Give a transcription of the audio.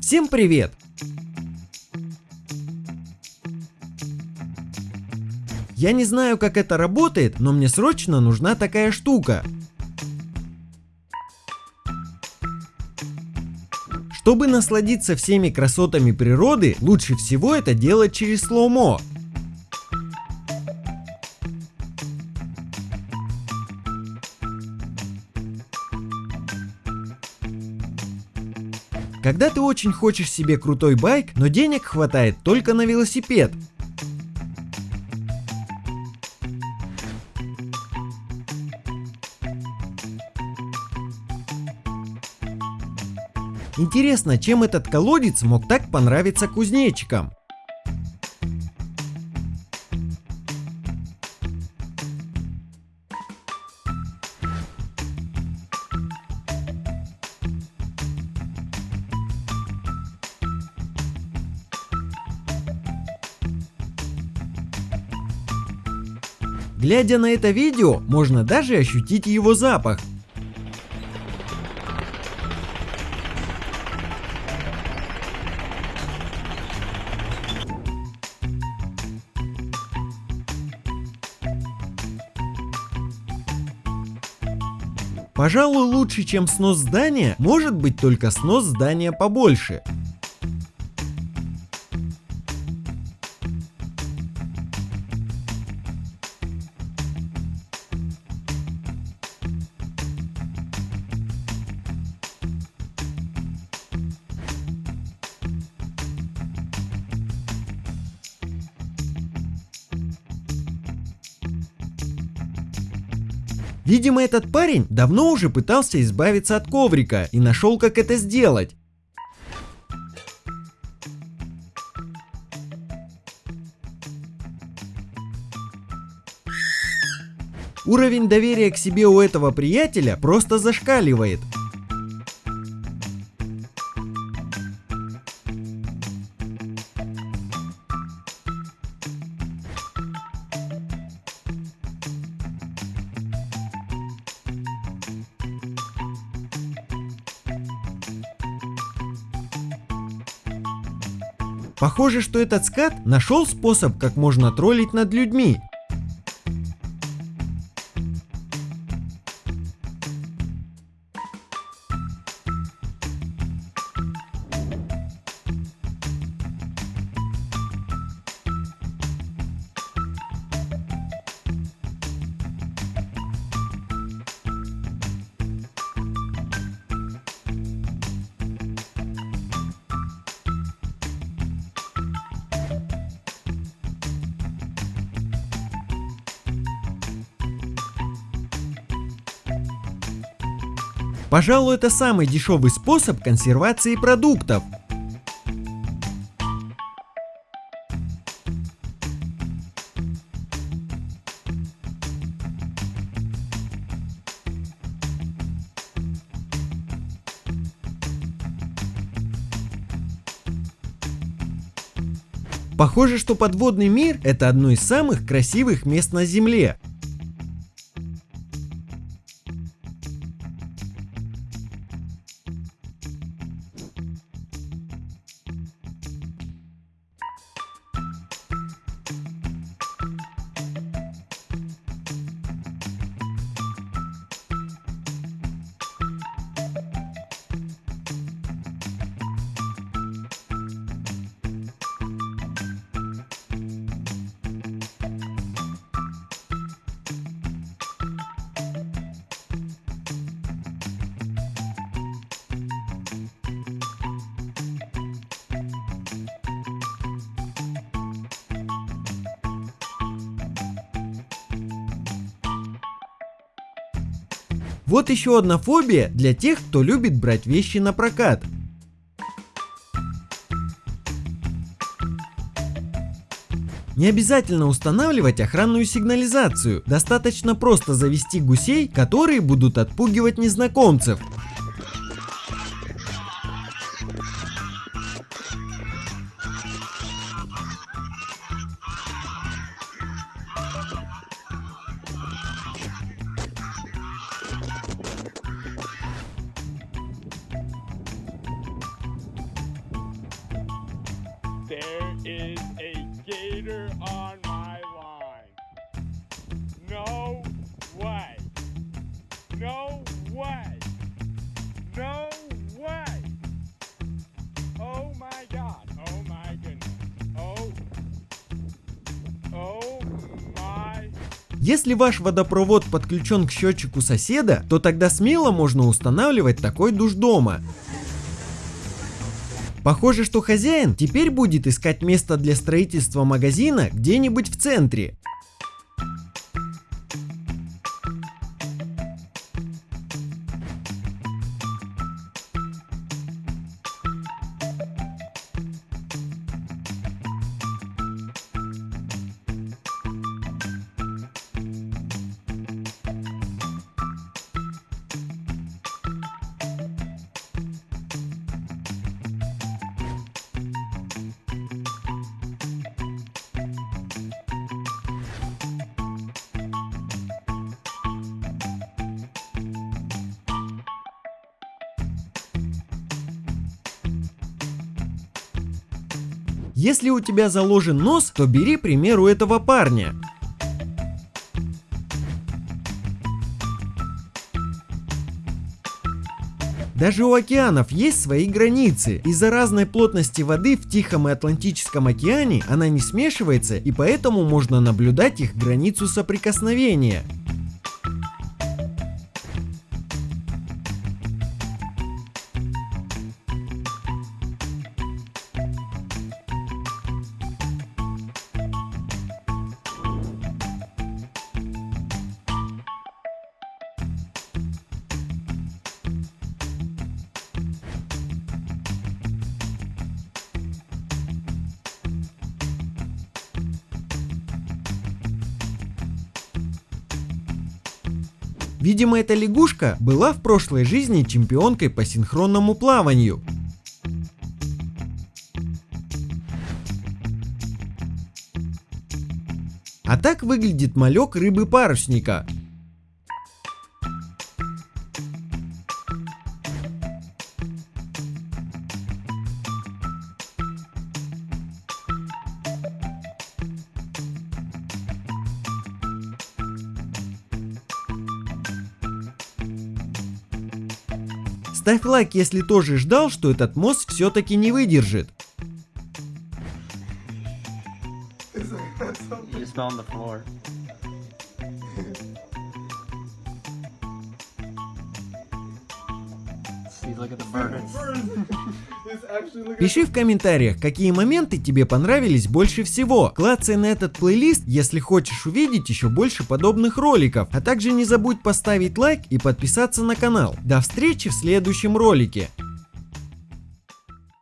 Всем привет! Я не знаю, как это работает, но мне срочно нужна такая штука. Чтобы насладиться всеми красотами природы, лучше всего это делать через слоумо. Когда ты очень хочешь себе крутой байк, но денег хватает только на велосипед, Интересно, чем этот колодец мог так понравиться кузнечикам? Глядя на это видео, можно даже ощутить его запах. Пожалуй, лучше, чем снос здания, может быть только снос здания побольше. Видимо, этот парень давно уже пытался избавиться от коврика и нашел, как это сделать. Уровень доверия к себе у этого приятеля просто зашкаливает. Похоже, что этот скат нашел способ, как можно троллить над людьми. Пожалуй, это самый дешевый способ консервации продуктов. Похоже, что подводный мир это одно из самых красивых мест на Земле. Вот еще одна фобия для тех, кто любит брать вещи на прокат. Не обязательно устанавливать охранную сигнализацию, достаточно просто завести гусей, которые будут отпугивать незнакомцев. Если ваш водопровод подключен к счетчику соседа, то тогда смело можно устанавливать такой душ дома. Похоже, что хозяин теперь будет искать место для строительства магазина где-нибудь в центре. Если у тебя заложен нос, то бери пример у этого парня. Даже у океанов есть свои границы. Из-за разной плотности воды в Тихом и Атлантическом океане она не смешивается и поэтому можно наблюдать их границу соприкосновения. Видимо, эта лягушка была в прошлой жизни чемпионкой по синхронному плаванию. А так выглядит малек рыбы-парусника. Ставь лайк, если тоже ждал, что этот мост все-таки не выдержит. You Пиши в комментариях, какие моменты тебе понравились больше всего. Клацай на этот плейлист, если хочешь увидеть еще больше подобных роликов. А также не забудь поставить лайк и подписаться на канал. До встречи в следующем ролике.